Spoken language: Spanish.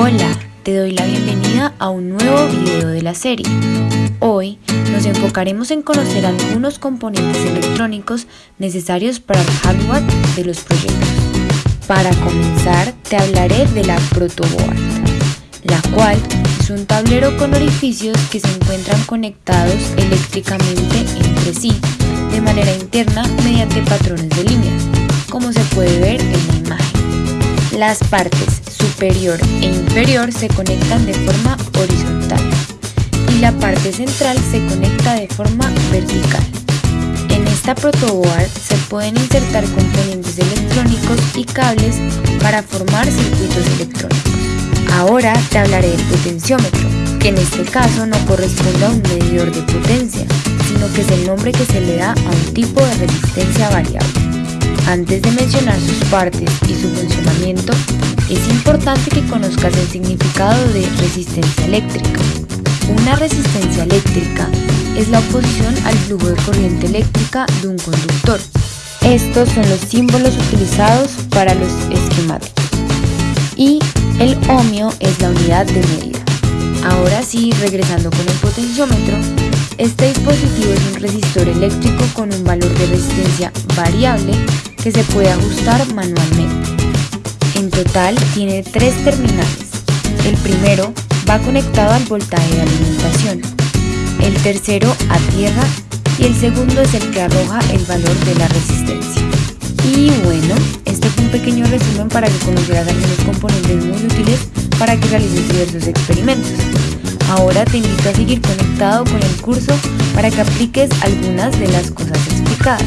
Hola, te doy la bienvenida a un nuevo video de la serie. Hoy nos enfocaremos en conocer algunos componentes electrónicos necesarios para el hardware de los proyectos. Para comenzar, te hablaré de la protoboard, la cual es un tablero con orificios que se encuentran conectados eléctricamente entre sí de manera interna mediante patrones de líneas, como se puede ver en la imagen. Las partes superior e inferior se conectan de forma horizontal y la parte central se conecta de forma vertical. En esta protoboard se pueden insertar componentes electrónicos y cables para formar circuitos electrónicos. Ahora te hablaré del potenciómetro, que en este caso no corresponde a un medidor de potencia, sino que es el nombre que se le da a un tipo de resistencia variable. Antes de mencionar sus partes y su funcionamiento, es importante que conozcas el significado de resistencia eléctrica. Una resistencia eléctrica es la oposición al flujo de corriente eléctrica de un conductor. Estos son los símbolos utilizados para los esquemáticos. Y el ohmio es la unidad de medida. Ahora sí, regresando con el potenciómetro, este dispositivo es un resistor eléctrico con un valor de resistencia variable que se puede ajustar manualmente. En total tiene tres terminales. El primero va conectado al voltaje de alimentación, el tercero a tierra y el segundo es el que arroja el valor de la resistencia. Y bueno, este fue un pequeño resumen para que conozcas algunos componentes muy útiles para que realices diversos experimentos. Ahora te invito a seguir conectado con el curso para que apliques algunas de las cosas explicadas.